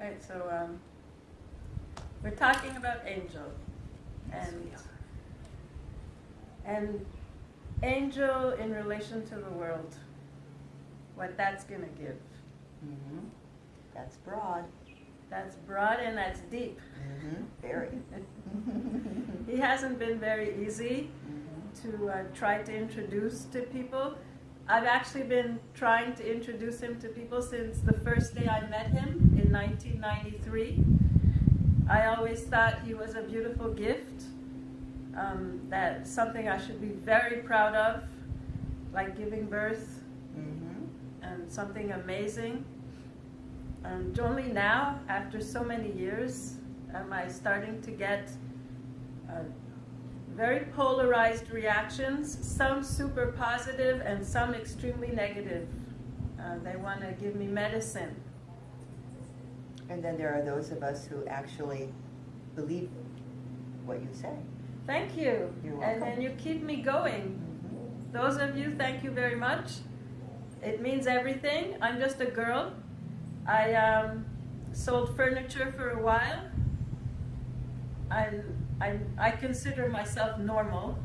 Right, so um, we're talking about angel. And, and angel in relation to the world, what that's going to give. Mhm. That's broad. That's broad and that's deep. Mhm. Very. He hasn't been very easy Mhm. to uh, try to introduce to people. I've actually been trying to introduce him to people since the first day I met him in 1993. I always thought he was a beautiful gift, um, that something I should be very proud of, like giving birth, Mhm. and something amazing. And only now, after so many years, am I starting to get uh, very polarized reactions, some super positive and some extremely negative. Uh, they want to give me medicine. And then there are those of us who actually believe what you say. Thank you. You're And then you keep me going. Mhm. Those of you, thank you very much. It means everything. I'm just a girl. I um, sold furniture for a while. I, I, I consider myself normal.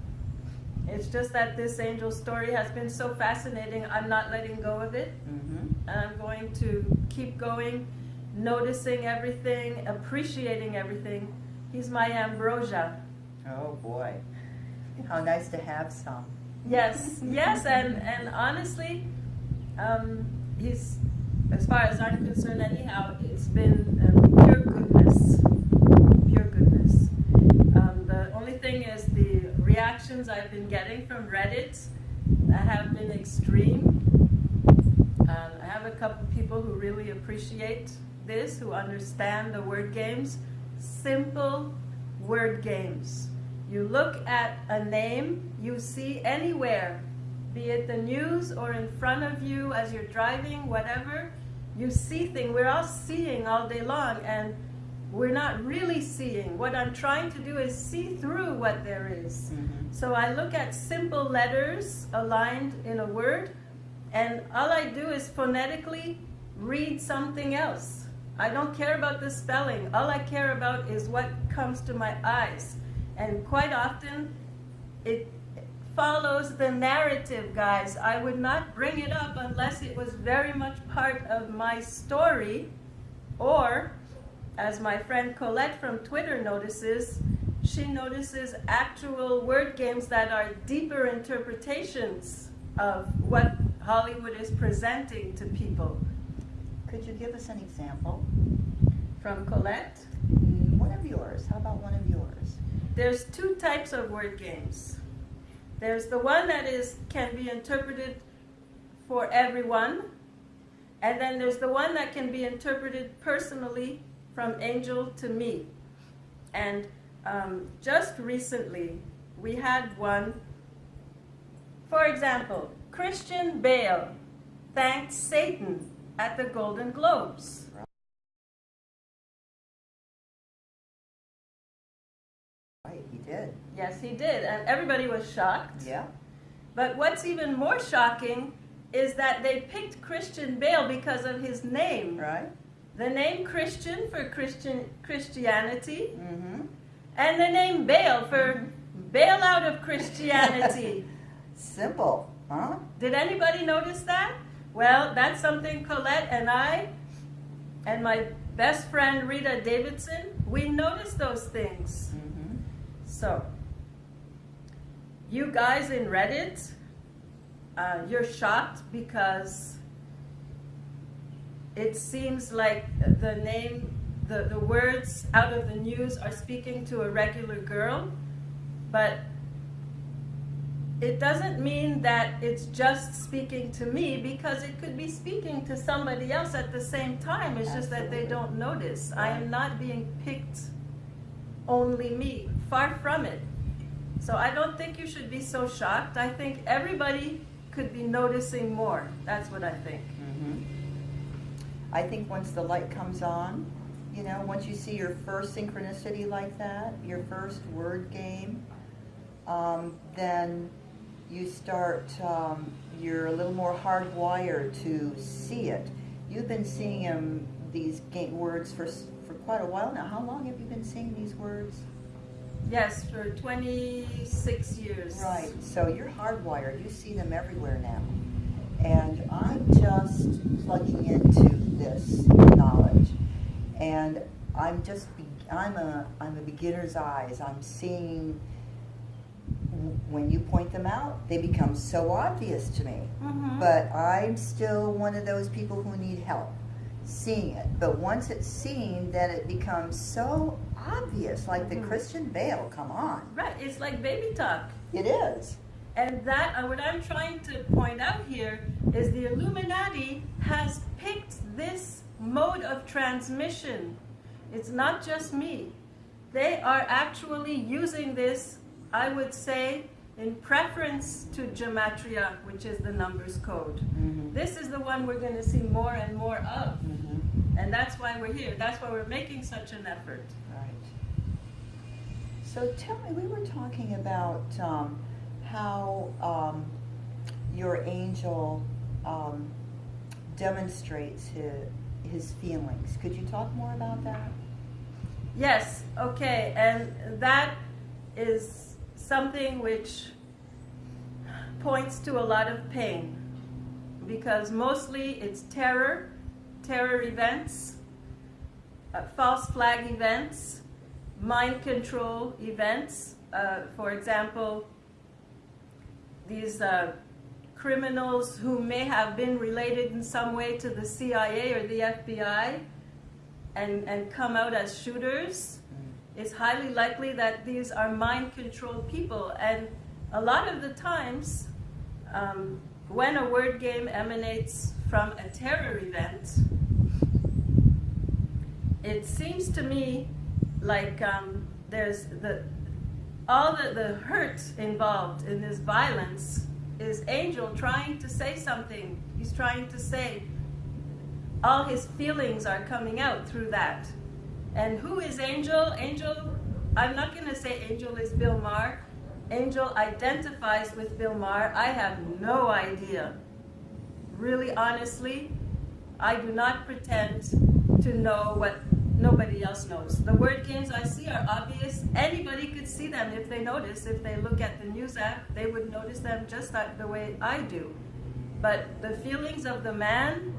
It's just that this angel story has been so fascinating, I'm not letting go of it. Mhm. And I'm going to keep going, noticing everything, appreciating everything. He's my ambrosia. Oh boy. How nice to have some. Yes, yes, and, and honestly, um, he's, as far as I'm concerned, anyhow, it's been um, pure goodness. Pure goodness. Um, the only thing is the reactions I've been getting from Reddit have been extreme. Um, I have a couple people who really appreciate this, who understand the word games. Simple word games. You look at a name you see anywhere, be it the news or in front of you as you're driving, whatever, you see things. We're all seeing all day long, and we're not really seeing. What I'm trying to do is see through what there is. Mhm. So I look at simple letters aligned in a word, and all I do is phonetically read something else. I don't care about the spelling. All I care about is what comes to my eyes. And quite often, it follows the narrative, guys. I would not bring it up unless it was very much part of my story, or, as my friend Colette from Twitter notices, she notices actual word games that are deeper interpretations of what Hollywood is presenting to people. Could you give us an example? From Colette, Mm, One of yours. How about one of yours? there's two types of word games. There's the one that is can be interpreted for everyone, and then there's the one that can be interpreted personally from angel to me. And um, just recently, we had one. For example, Christian Bale thanked Satan at the Golden Globes. Right, he did. Yes, he did, and everybody was shocked. Yeah. But what's even more shocking is that they picked Christian Bale because of his name. Right? The name Christian for Christian Christianity, Mm-hmm. and the name Bale for bail out of Christianity. Simple, huh? Did anybody notice that? Well, that's something Colette and I and my best friend Rita Davidson, we noticed those things. Mm-hmm. So, you guys in Reddit, uh, you're shocked because it seems like the name, the, the words out of the news are speaking to a regular girl, but it doesn't mean that it's just speaking to me because it could be speaking to somebody else at the same time. It's just that they don't notice. I am not being picked only me. Far from it. So I don't think you should be so shocked. I think everybody could be noticing more. That's what I think. Mm-hmm. I think once the light comes on, you know, once you see your first synchronicity like that, your first word game, um, then you start, um, you're a little more hardwired to see it. you've been seeing him these words for for quite a while now. How long have you been seeing these words? Yes, for 26 years. Right. So you're hardwired. You see them everywhere now. And I'm just plugging into this knowledge, and I'm just I'm a I'm a beginner's eyes. I'm seeing when you point them out, they become so obvious to me. Mhm. But I'm still one of those people who need help seeing it. But once it's seen, then it becomes so obvious, like the Mhm. Christian veil. Come on, Right, it's like baby talk. it is. And that, uh, what I'm trying to point out here is the Illuminati has picked this mode of transmission. It's not just me. They are actually using this, I would say, in preference to Gematria, which is the numbers code. Mhm. This is the one we're going to see more and more of. Mhm. And that's why we're here. That's why we're making such an effort. Right. So tell me, we were talking about um, how um, your angel um, demonstrates his, his feelings. Could you talk more about that? Yes, okay, and that is something which points to a lot of pain because mostly it's terror, terror events, uh, false flag events, mind control events. Uh, for example, these uh, criminals who may have been related in some way to the CIA or the FBI and, and come out as shooters, it's highly likely that these are mind controlled people. And a lot of the times, um, when a word game emanates from a terror event, it seems to me like um, there's the all the, the hurt involved in this violence is Angel trying to say something. He's trying to say all his feelings are coming out through that. And who is Angel? Angel, I'm not going to say Angel is Bill Maher. Angel identifies with Bill Maher. I have no idea. Really, honestly, I do not pretend to know what nobody else knows. The word games I see are obvious. Anybody could see them if they notice. If they look at the news app, they would notice them just like the way I do. But the feelings of the man,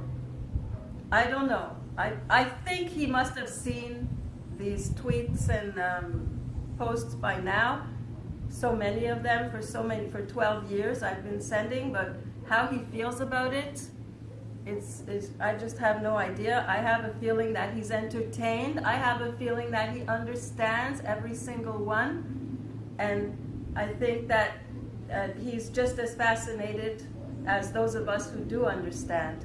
I don't know. I, I think he must have seen these tweets and um, posts by now. So many of them for so many for 12 years I've been sending, but how he feels about it, it's, it's I just have no idea. I have a feeling that he's entertained. I have a feeling that he understands every single one, and I think that uh, he's just as fascinated as those of us who do understand.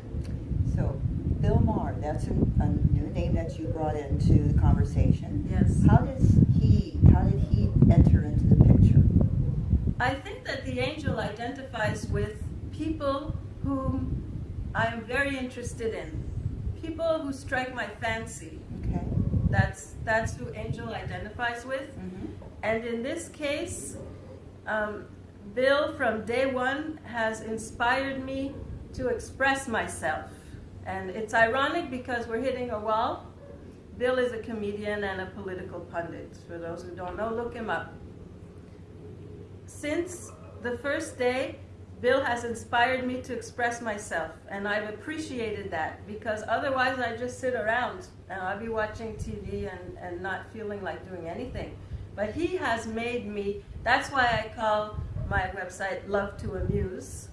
So, Bill Maher, that's a, a new name that you brought into the conversation. Yes. How does he, how did he enter into the picture? I think that the angel identifies with people whom I am very interested in. People who strike my fancy. Okay. That's that's who angel identifies with. Mm-hmm. And in this case, um, Bill from day one has inspired me to express myself. And it's ironic because we're hitting a wall. Bill is a comedian and a political pundit. For those who don't know, look him up. Since the first day, Bill has inspired me to express myself, and I've appreciated that because otherwise I just sit around and I'll be watching TV and, and not feeling like doing anything. But he has made me, that's why I call my website Love to Amuse,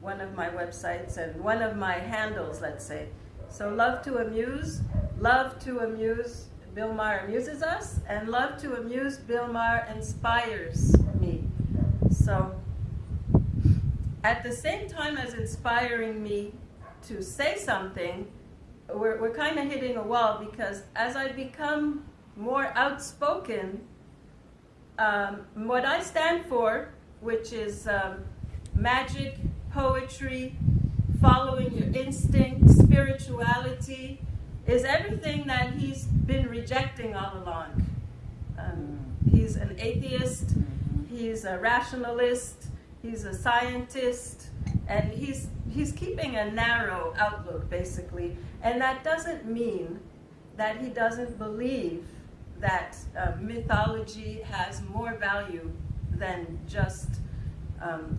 one of my websites and one of my handles, let's say. So Love to Amuse, Love to Amuse, Bill Maher amuses us, and Love to Amuse, Bill Maher inspires me. So at the same time as inspiring me to say something, we're, we're kind of hitting a wall because as I become more outspoken, um, what I stand for, which is um, magic, poetry, following your instinct, spirituality, is everything that he's been rejecting all along. Um, he's an atheist, he's a rationalist, he's a scientist, and he's he's keeping a narrow outlook basically, and that doesn't mean that he doesn't believe that uh, mythology has more value than just um,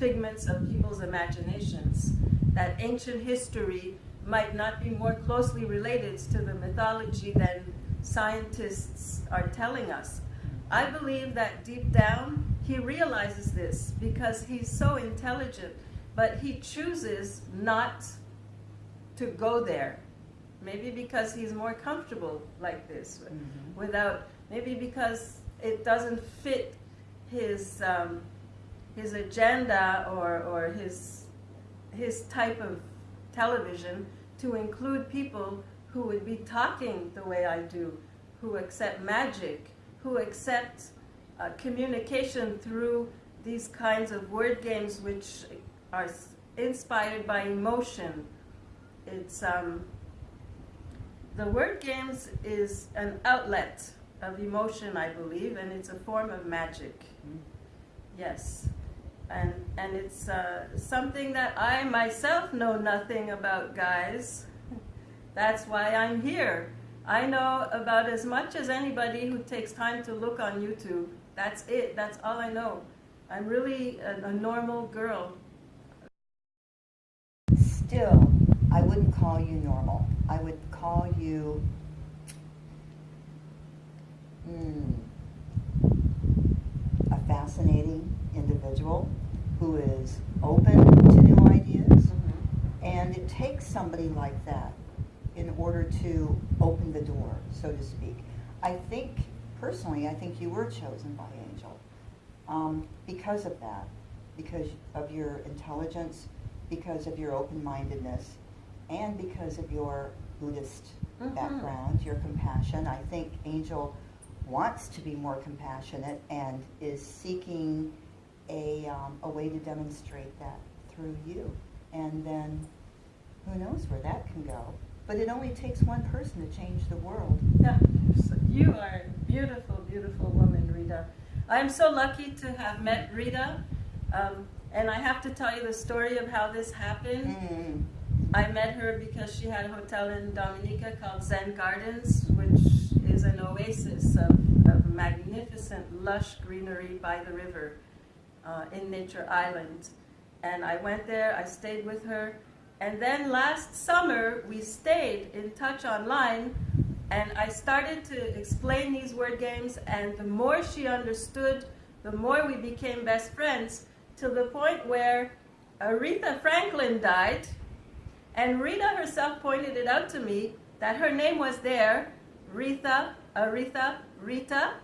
figments of people's imaginations. That ancient history might not be more closely related to the mythology than scientists are telling us. I believe that deep down he realizes this because he's so intelligent, but he chooses not to go there. Maybe because he's more comfortable like this, mm -hmm. without, maybe because it doesn't fit his, um, his agenda or, or his, his type of television to include people who would be talking the way I do, who accept magic, who accept uh, communication through these kinds of word games which are inspired by emotion. It's um, the word games is an outlet of emotion, I believe, and it's a form of magic. Mm. Yes. And, and it's uh, something that I myself know nothing about, guys. That's why I'm here. I know about as much as anybody who takes time to look on YouTube. That's it. That's all I know. I'm really a, a normal girl. Still, I wouldn't call you normal. I would call you mm, a fascinating individual who is open to new ideas. Mm -hmm. And it takes somebody like that in order to open the door, so to speak. I think, personally, I think you were chosen by Angel um, because of that, because of your intelligence, because of your open-mindedness, and because of your Buddhist mm -hmm. background, your compassion. I think Angel wants to be more compassionate and is seeking a, um, a way to demonstrate that through you. And then who knows where that can go. But it only takes one person to change the world. Yeah, you are a beautiful, beautiful woman, Rita. I'm so lucky to have met Rita. Um, and I have to tell you the story of how this happened. Mm. I met her because she had a hotel in Dominica called Zen Gardens, which is an oasis of, of magnificent, lush greenery by the river uh, in Nature Island. And I went there, I stayed with her, and then last summer we stayed in touch online and I started to explain these word games and the more she understood, the more we became best friends to the point where Aretha Franklin died and Rita herself pointed it out to me that her name was there Rita, Aretha, Rita.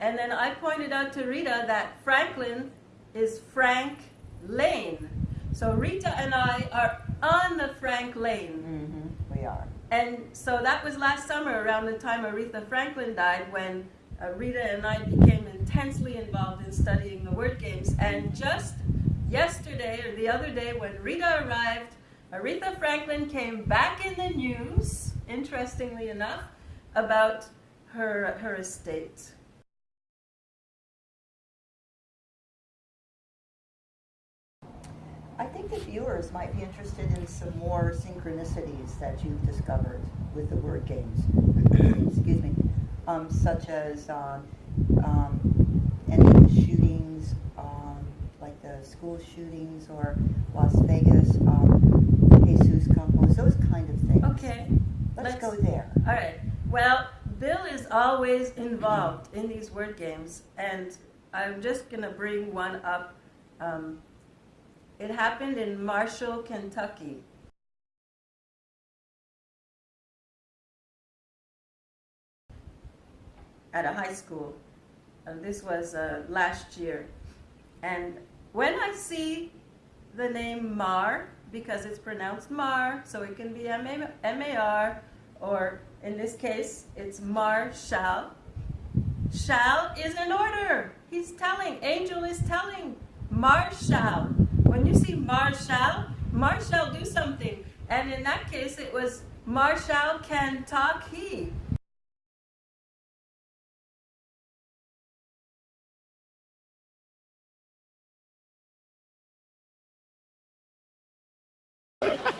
And then I pointed out to Rita that Franklin is Frank Lane. So Rita and I are on the Frank Lane. Mm -hmm. We are. And so that was last summer around the time Aretha Franklin died when uh, Rita and I became intensely involved in studying the word games. And just yesterday or the other day when Rita arrived, Aretha Franklin came back in the news, interestingly enough, about her, her estate. I think the viewers might be interested in some more synchronicities that you've discovered with the word games. Excuse me. Um, such as um, um, any of the shootings, um, like the school shootings or Las Vegas, um, Jesus Campos, those kind of things. Okay. Let's, Let's go there. All right. Well, Bill is always involved in these word games, and I'm just going to bring one up. Um, it happened in Marshall, Kentucky. At a high school. And this was uh, last year. And when I see the name Mar, because it's pronounced Mar, so it can be M-A-R, or in this case, it's Marshall. Shall is an order. He's telling, angel is telling, Marshall. When you see Marshall, Marshall do something. And in that case, it was Marshall can talk he.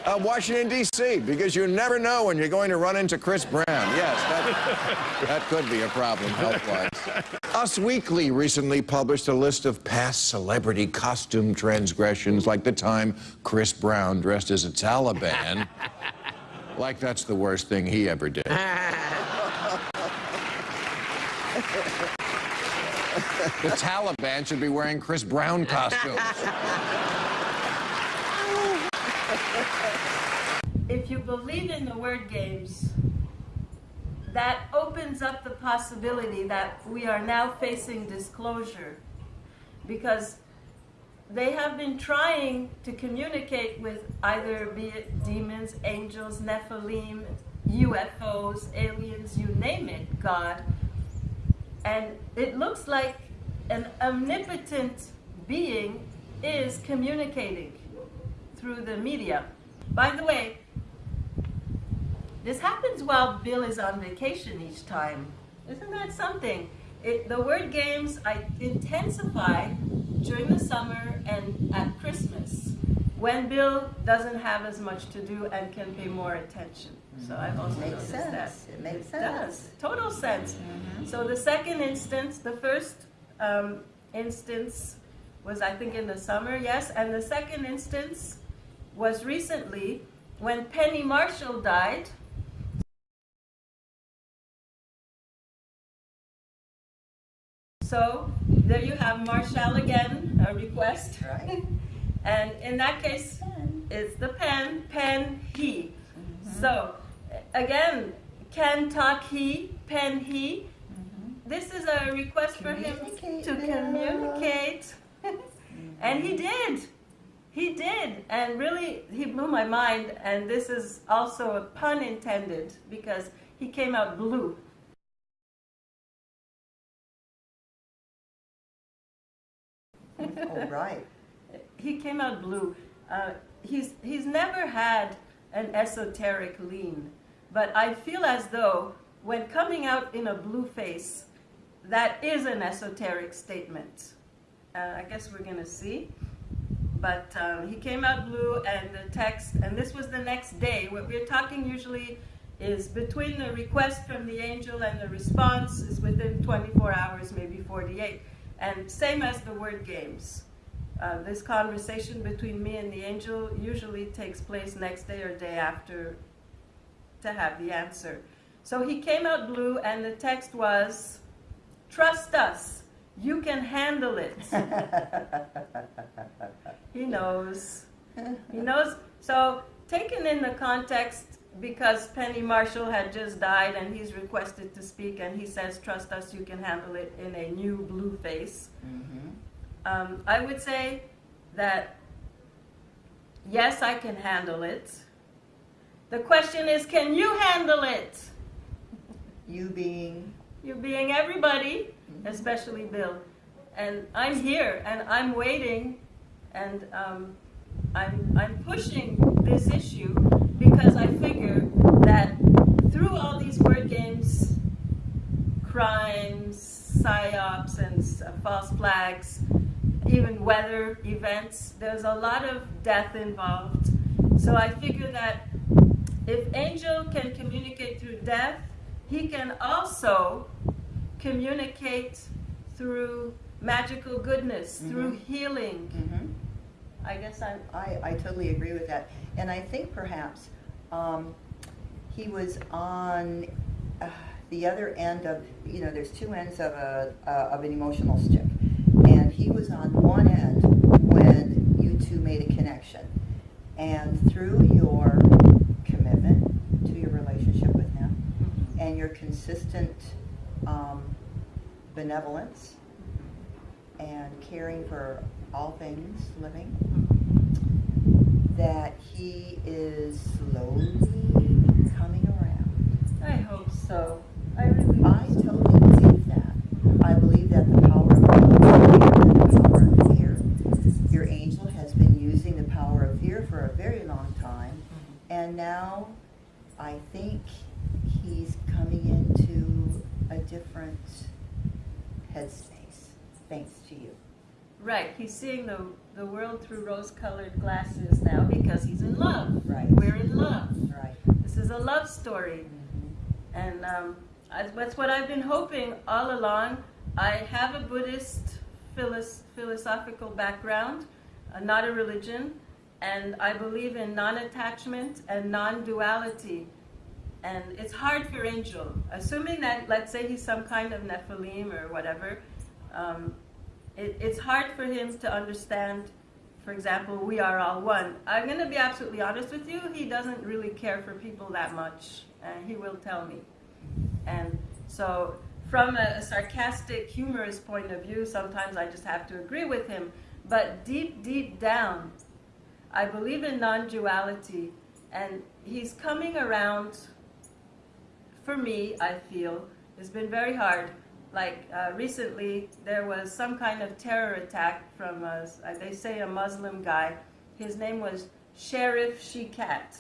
Uh, Washington, D.C., because you never know when you're going to run into Chris Brown. Yes, that, that could be a problem health-wise. Us Weekly recently published a list of past celebrity costume transgressions, like the time Chris Brown dressed as a Taliban. like that's the worst thing he ever did. The Taliban should be wearing Chris Brown costumes. If you believe in the word games, that opens up the possibility that we are now facing disclosure because they have been trying to communicate with either be it demons, angels, Nephilim, UFOs, aliens, you name it, God. And it looks like an omnipotent being is communicating through the media. By the way, this happens while Bill is on vacation each time. Isn't that something? It, the word games I intensify during the summer and at Christmas when Bill doesn't have as much to do and can pay more attention. So I've also Makes noticed sense. that. It makes It sense. does. Total sense. So the second instance, the first um, instance was I think in the summer, yes, and the second instance was recently when Penny Marshall died. So there you have Marshall again, a request. Right. And in that case, it's the pen, pen, he. Mm-hmm. So again, can talk he, pen he. Mm-hmm. This is a request for him to communicate. and he did. He did. And really, he blew my mind. And this is also a pun intended because he came out blue. Oh, right. he came out blue. Uh, he's he's never had an esoteric lean, but I feel as though when coming out in a blue face, that is an esoteric statement. Uh, I guess we're gonna see. But um, he came out blue, and the text, and this was the next day. What we're talking usually is between the request from the angel and the response is within 24 hours, maybe 48. And same as the word games. Uh, this conversation between me and the angel usually takes place next day or day after to have the answer. So he came out blue, and the text was, Trust us, you can handle it. He knows. He knows. So, taken in the context, because Penny Marshall had just died and he's requested to speak, and he says, Trust us, you can handle it in a new blue face. Mhm. Um, I would say that yes, I can handle it. The question is, can you handle it? You being, You being everybody, especially Bill. And I'm here and I'm waiting and um, I'm, I'm pushing this issue because I figure that through all these word games, crimes, psyops, and uh, false flags, even weather events, there's a lot of death involved. So I figure that if Angel can communicate through death, he can also communicate through magical goodness, through healing. mhm. I guess I'm. I, I totally agree with that. And I think perhaps um, he was on uh, the other end of, you know, there's two ends of, a, uh, of an emotional stick. And he was on one end when you two made a connection. And through your commitment to your relationship with him and your consistent um, benevolence and caring for all things living, mm-hmm. that he is slowly coming around. I hope so. I really. I totally believe that. I believe that the power of love is greater than the power of fear. Your angel has been using the power of fear for a very long time, mm-hmm. and now I think he's coming into a different headspace, thanks to you. Right, he's seeing the, the world through rose-colored glasses now because he's in love. Right. We're in love. Right. This is a love story. And um, I, that's what I've been hoping all along. I have a Buddhist philos- philosophical background, uh, not a religion, and I believe in non attachment and non duality. And it's hard for Angel, assuming that, let's say, he's some kind of Nephilim or whatever, um, it, it's hard for him to understand, for example, we are all one. I'm going to be absolutely honest with you, he doesn't really care for people that much, and he will tell me. And so, from a, a sarcastic, humorous point of view, sometimes I just have to agree with him. But deep, deep down, I believe in non duality, and he's coming around for me, I feel, it's been very hard. Like uh, recently, there was some kind of terror attack from, a, they say, a Muslim guy. His name was Sheriff Shikat.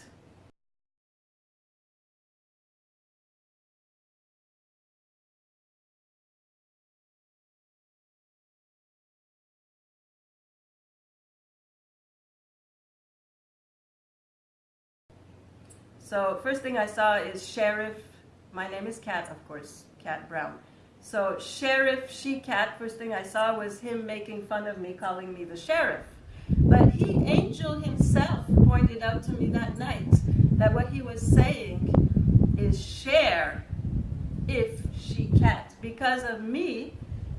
So first thing I saw is Sheriff. My name is Cat, of course, Cat Brown. So Sheriff She Cat. First thing I saw was him making fun of me, calling me the sheriff. But he, Angel himself, pointed out to me that night that what he was saying is share if she cat. Because of me,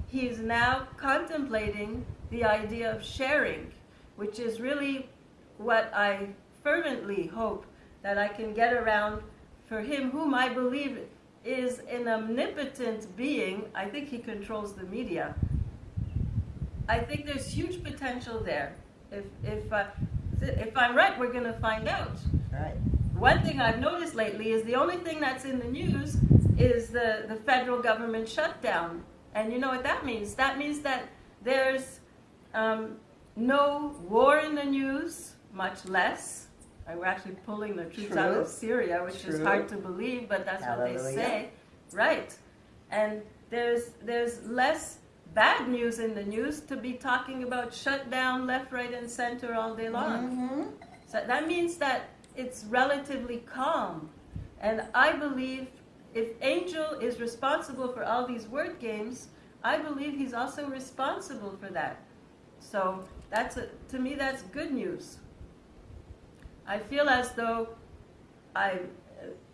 he's now contemplating the idea of sharing, which is really what I fervently hope that I can get around for him, whom I believe is an omnipotent being. I think he controls the media. I think there's huge potential there. If, if, uh, if I'm right, we're going to find out. Right. One thing I've noticed lately is the only thing that's in the news is the, the federal government shutdown. And you know what that means? That means that there's um, no war in the news, much less. We're actually pulling the troops out of Syria, which is hard to believe, but that's what they say. Right. And there's, there's less bad news in the news to be talking about shutdown left, right, and center all day long. Mm-hmm. So that means that it's relatively calm. And I believe if Angel is responsible for all these word games, I believe he's also responsible for that. So that's a, to me, that's good news. I feel as though I,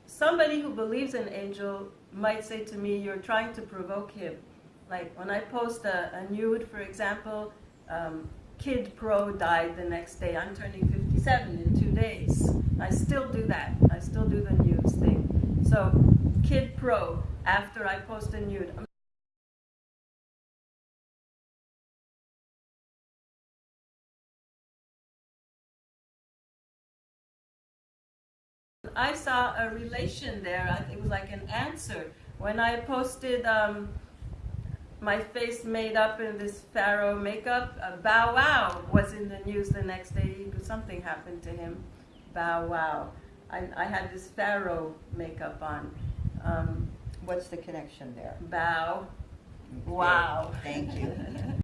somebody who believes in Angel might say to me, "You're trying to provoke him." Like when I post a, a nude, for example, um, Kid Pro died the next day. I'm turning 57 in two days. I still do that. I still do the nudes thing. So, Kid Pro, after I post a nude. I saw a relation there. It was like an answer. When I posted um, my face made up in this pharaoh makeup, uh, Bow Wow was in the news the next day. Something happened to him. Bow Wow. I, I had this pharaoh makeup on. Um, What's the connection there? bow. Wow. Thank you.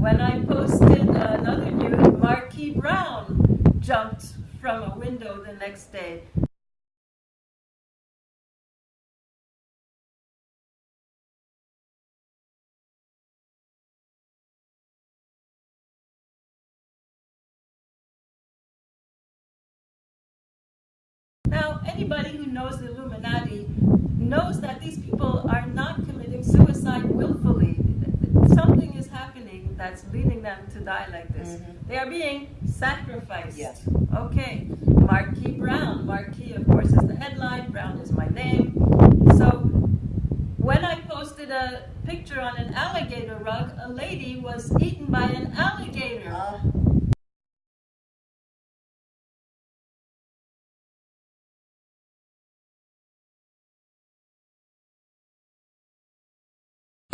When I posted another nude, Marquis Brown jumped from a window the next day. Now, anybody who knows the Illuminati knows that these people are not committing suicide willfully. Something is that's leading them to die like this. Mm-hmm. They are being sacrificed. Yes. Okay. Marquis Brown. Marquis, of course, is the headline. Brown is my name. So when I posted a picture on an alligator rug, a lady was eaten by an alligator. Uh.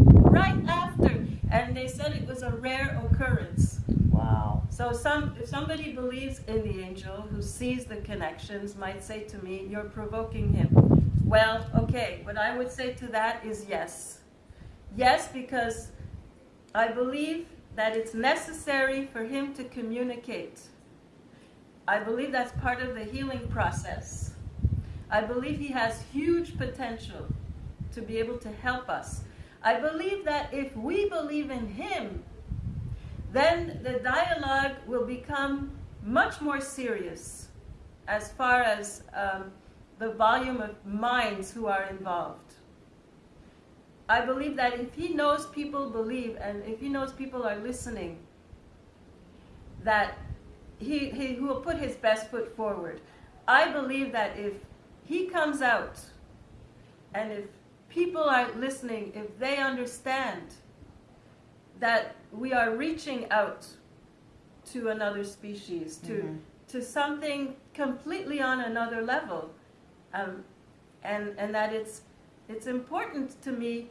Right and they said it was a rare occurrence. Wow. So some, if somebody believes in the angel who sees the connections might say to me, you're provoking him. Well, okay, what I would say to that is yes. Yes, because I believe that it's necessary for him to communicate. I believe that's part of the healing process. I believe he has huge potential to be able to help us. I believe that if we believe in him, then the dialogue will become much more serious as far as um, the volume of minds who are involved. I believe that if he knows people believe and if he knows people are listening, that he, he, he will put his best foot forward. I believe that if he comes out and if people are listening, if they understand that we are reaching out to another species, to, Mhm. to something completely on another level, um, and, and that it's, it's important to me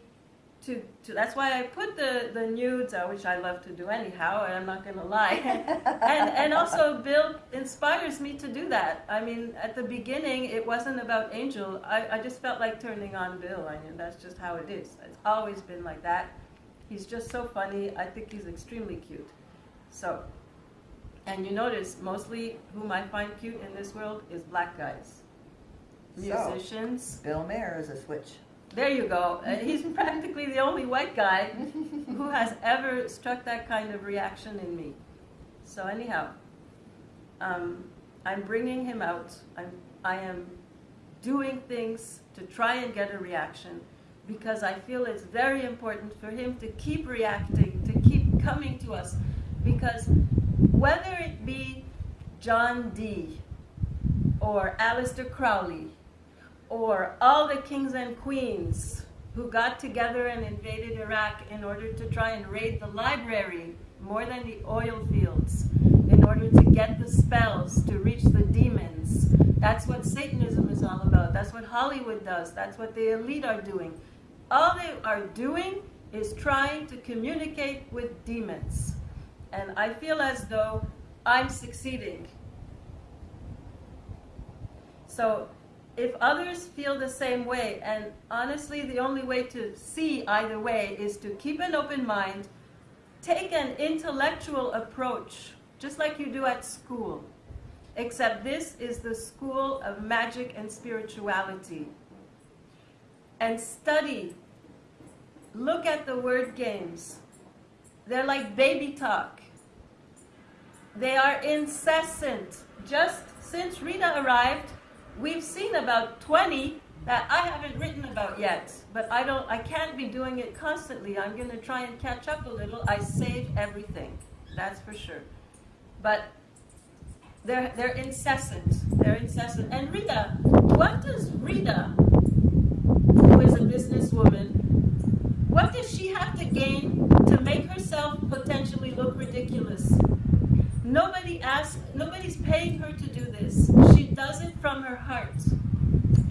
to, to, that's why I put the, the nudes, uh, which I love to do anyhow, and I'm not going to lie. and, and also, Bill inspires me to do that. I mean, at the beginning, it wasn't about Angel. I, I just felt like turning on Bill. I mean, that's just how it is. It's always been like that. He's just so funny. I think he's extremely cute. So, and you notice, mostly whom I find cute in this world is black guys. So- Bill Maher is a switch. There you go. And he's practically the only white guy who has ever struck that kind of reaction in me. So anyhow, um, I'm bringing him out. I'm, I am doing things to try and get a reaction because I feel it's very important for him to keep reacting, to keep coming to us. Because whether it be John Dee or Aleister Crowley or all the kings and queens who got together and invaded Iraq in order to try and raid the library more than the oil fields, in order to get the spells to reach the demons. That's what Satanism is all about. That's what Hollywood does. That's what the elite are doing. All they are doing is trying to communicate with demons. And I feel as though I'm succeeding. So if others feel the same way, and honestly, the only way to see either way is to keep an open mind, take an intellectual approach, just like you do at school. Except this is the school of magic and spirituality. And study. Look at the word games. They're like baby talk. They are incessant. Just since Rita arrived, we've seen about 20 that I haven't written about yet. But I don't I can't be doing it constantly. I'm going to try and catch up a little. I save everything. That's for sure. But they're they're incessant. They're incessant. And Rita, what does Rita, who is a businesswoman, what does she have to gain to make herself potentially look ridiculous? Nobody asks, nobody's paying her to do this. She does it from her heart.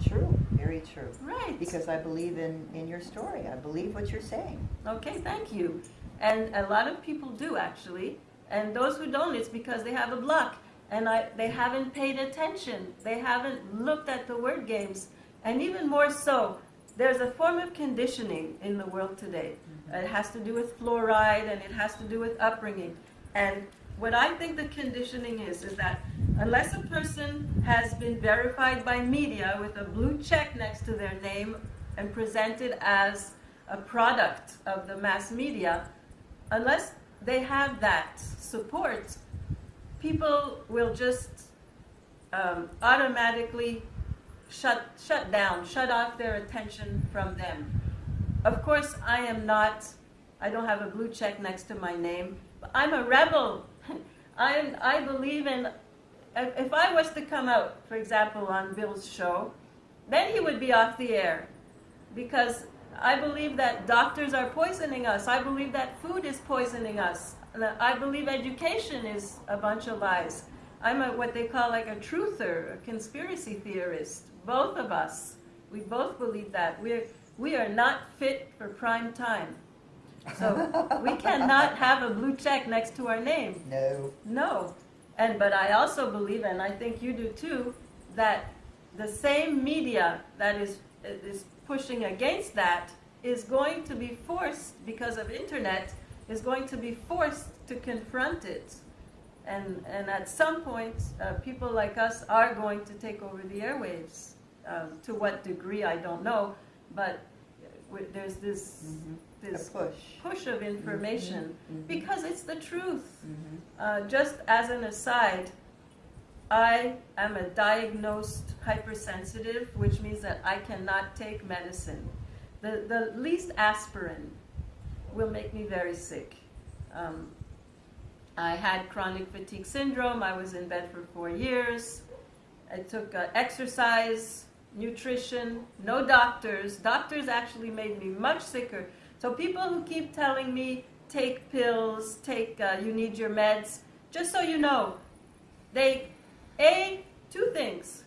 True, very true. Right. Because I believe in, in your story. I believe what you're saying. Okay, thank you. And a lot of people do actually. And those who don't, it's because they have a block. And I, they haven't paid attention. They haven't looked at the word games. And even more so, there's a form of conditioning in the world today. Mm-hmm. It has to do with fluoride and it has to do with upbringing. And what I think the conditioning is, is that unless a person has been verified by media with a blue check next to their name and presented as a product of the mass media, unless they have that support, people will just um, automatically shut, shut down, shut off their attention from them. Of course, I am not, I don't have a blue check next to my name, but I'm a rebel. I, I believe in, if I was to come out, for example, on Bill's show, then he would be off the air. Because I believe that doctors are poisoning us. I believe that food is poisoning us. I believe education is a bunch of lies. I'm a, what they call like a truther, a conspiracy theorist. Both of us. We both believe that. We're, we are not fit for prime time. So we cannot have a blue check next to our name. No. No. And but I also believe, and I think you do too, that the same media that is is pushing against that is going to be forced because of internet is going to be forced to confront it. And and at some point, uh, people like us are going to take over the airwaves. Um, to what degree I don't know, but there's this Mhm. A this push. push of information mhm. because it's the truth. Mhm. Uh, just as an aside, I am a diagnosed hypersensitive, which means that I cannot take medicine. The, the least aspirin will make me very sick. Um, I had chronic fatigue syndrome. I was in bed for four years. I took uh, exercise, nutrition, no doctors. Doctors actually made me much sicker. So people who keep telling me, take pills, take, uh, you need your meds, just so you know, they, A, two things.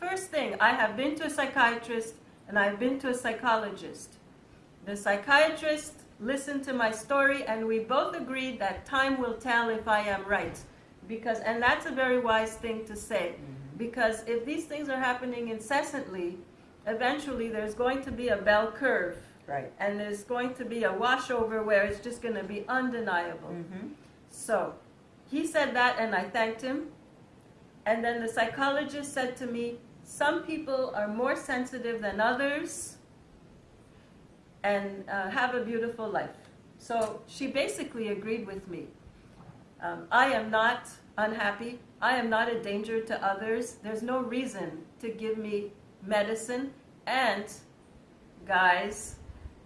First thing, I have been to a psychiatrist and I've been to a psychologist. The psychiatrist listened to my story and we both agreed that time will tell if I am right. Because, and that's a very wise thing to say. Because if these things are happening incessantly, eventually there's going to be a bell curve Right. and there's going to be a washover where it's just going to be undeniable. Mhm. So he said that, and I thanked him. And then the psychologist said to me, Some people are more sensitive than others and uh, have a beautiful life. So she basically agreed with me. Um, I am not unhappy. I am not a danger to others. There's no reason to give me medicine. And, guys,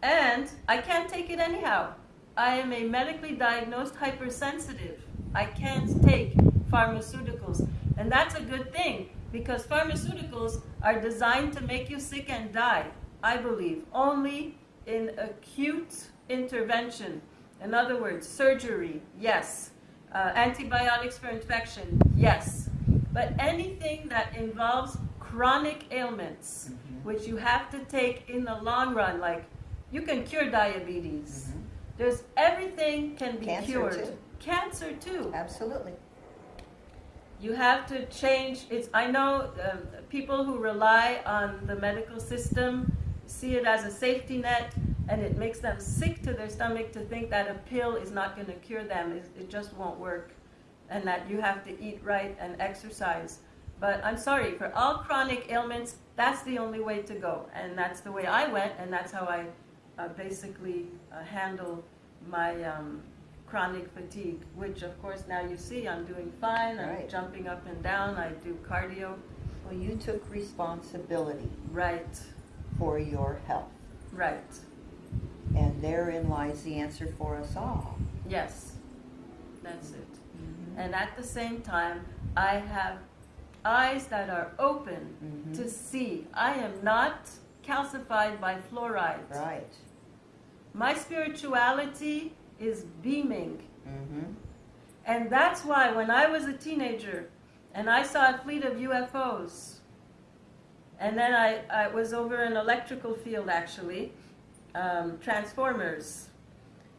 and I can't take it anyhow. I am a medically diagnosed hypersensitive. I can't take pharmaceuticals. And that's a good thing because pharmaceuticals are designed to make you sick and die, I believe, only in acute intervention. In other words, surgery, yes. Uh, antibiotics for infection, yes. But anything that involves chronic ailments, which you have to take in the long run, like you can cure diabetes. Mhm. There's everything can be Cancer, cured. too. Cancer too. Absolutely. You have to change. It's. I know um, people who rely on the medical system see it as a safety net, and it makes them sick to their stomach to think that a pill is not going to cure them. It, it just won't work, and that you have to eat right and exercise. But I'm sorry, for all chronic ailments, that's the only way to go, and that's the way I went, and that's how I uh, basically uh, handle my um, chronic fatigue, which of course now you see I'm doing fine. I'm Right. jumping up and down. I do cardio. Well, you took responsibility Right, for your health, right. and therein lies the answer for us all. Yes, that's it. And at the same time, I have eyes that are open Mhm. to see. I am not calcified by fluoride. Right. My spirituality is beaming. Mm-hmm. And that's why when I was a teenager and I saw a fleet of UFOs, and then I, I was over an electrical field actually, um, transformers.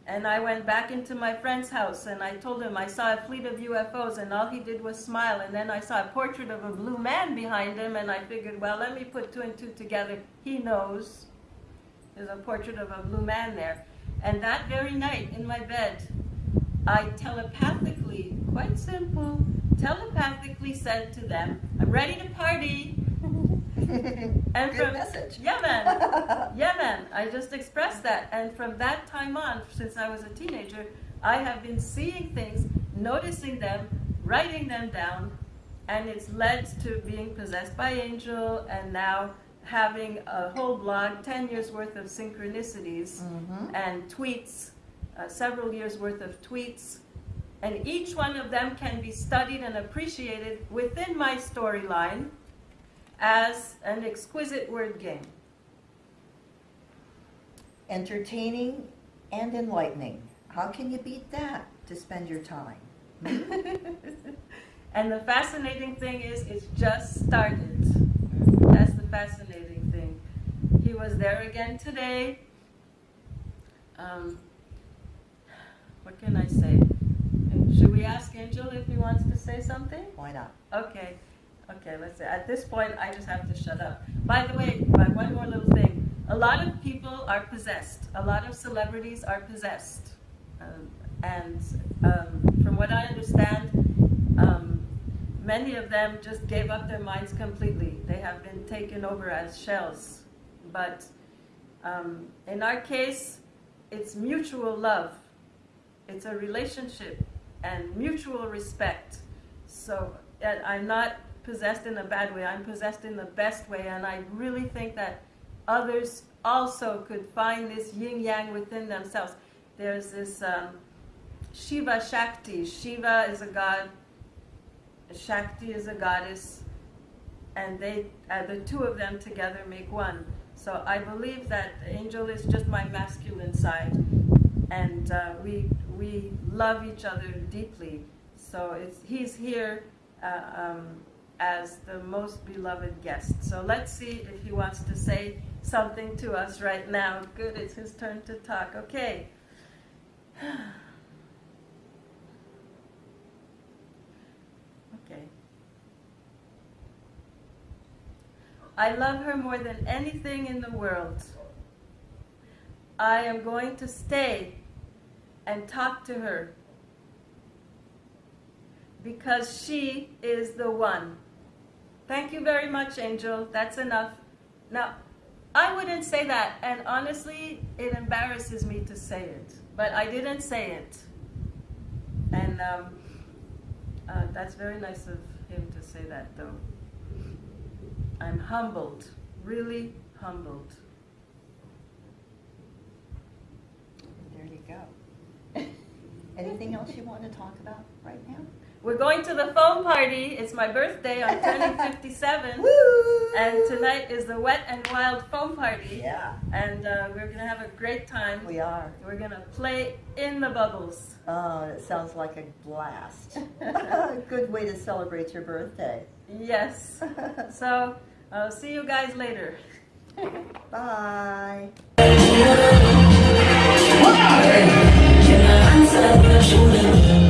And I went back into my friend's house and I told him I saw a fleet of UFOs, and all he did was smile. And then I saw a portrait of a blue man behind him, and I figured, well, let me put two and two together. He knows. There's a portrait of a blue man there. And that very night in my bed, I telepathically, quite simple, telepathically said to them, I'm ready to party. And Good from, message. Yeah, man. Yeah, man. I just expressed that. And from that time on, since I was a teenager, I have been seeing things, noticing them, writing them down, and it's led to being possessed by angel and now having a whole blog, 10 years worth of synchronicities Mhm. and tweets, uh, several years worth of tweets. And each one of them can be studied and appreciated within my storyline as an exquisite word game. Entertaining and enlightening. How can you beat that to spend your time? and the fascinating thing is, it's just started. That's the fascinating thing. He was there again today. Um, what can I say? Should we ask Angel if he wants to say something? Why not? Okay, okay, let's see. At this point, I just have to shut up. By the way, by one more little thing. A lot of people are possessed. A lot of celebrities are possessed. Um, and um, from what I understand, um, many of them just gave up their minds completely. They have been taken over as shells. But um, in our case, it's mutual love. It's a relationship and mutual respect. So and I'm not possessed in a bad way. I'm possessed in the best way, and I really think that others also could find this yin yang within themselves. There's this um, Shiva Shakti. Shiva is a god. Shakti is a goddess, and they, uh, the two of them together make one. So I believe that Angel is just my masculine side, and uh, we we love each other deeply. So it's he's here uh, um, as the most beloved guest. So let's see if he wants to say something to us right now. Good, it's his turn to talk. Okay. okay. I love her more than anything in the world. I am going to stay and talk to her because she is the one. Thank you very much, Angel. That's enough. Now, I wouldn't say that, and honestly, it embarrasses me to say it, but I didn't say it. And um, uh, that's very nice of him to say that, though. I'm humbled, really humbled. There you go. Anything else you want to talk about right now? We're going to the foam party. It's my birthday. I'm turning 57. Woo! And tonight is the Wet and Wild Foam Party. Yeah, And uh, we're going to have a great time. we are. We're going to play in the bubbles. Oh, it sounds like a blast. A good way to celebrate your birthday. Yes. So I'll see you guys later. Bye. Can